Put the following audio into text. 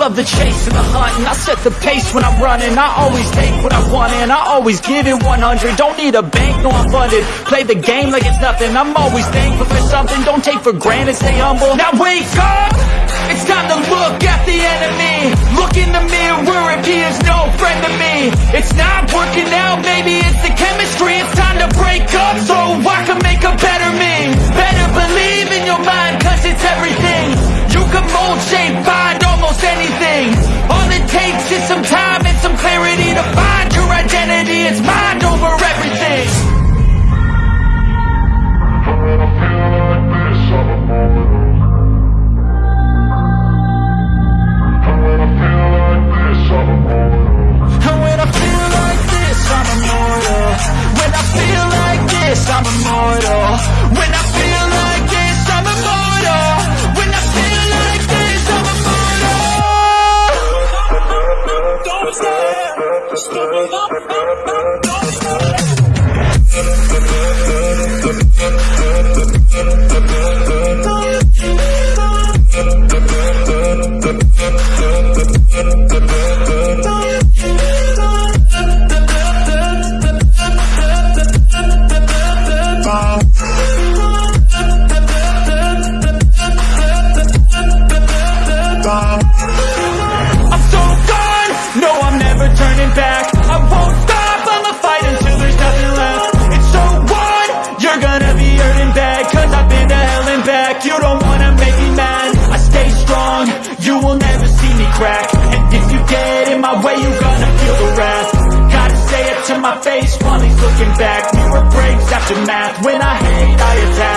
love the chase and the hunt And I set the pace when I'm running. I always take what I want and I always give it 100 Don't need a bank, no I'm funded. Play the game like it's nothing. I'm always thankful for something. Don't take for granted, stay humble. Now wake up! It's time to look at the enemy. Look in the mirror if he is no friend to me. It's not working out, maybe it's the chemistry. It's time to break up so I can make a better me. Better believe in your mind cause it's everything. You can mold, shape, anything All it takes is some time and some clarity To find your identity, it's mind over everything. And when I feel like this, I'm immortal. When I feel like this, I'm immortal stop, stop, stop, don't my face. He's looking back Mirror breaks after math. When I hate, I attack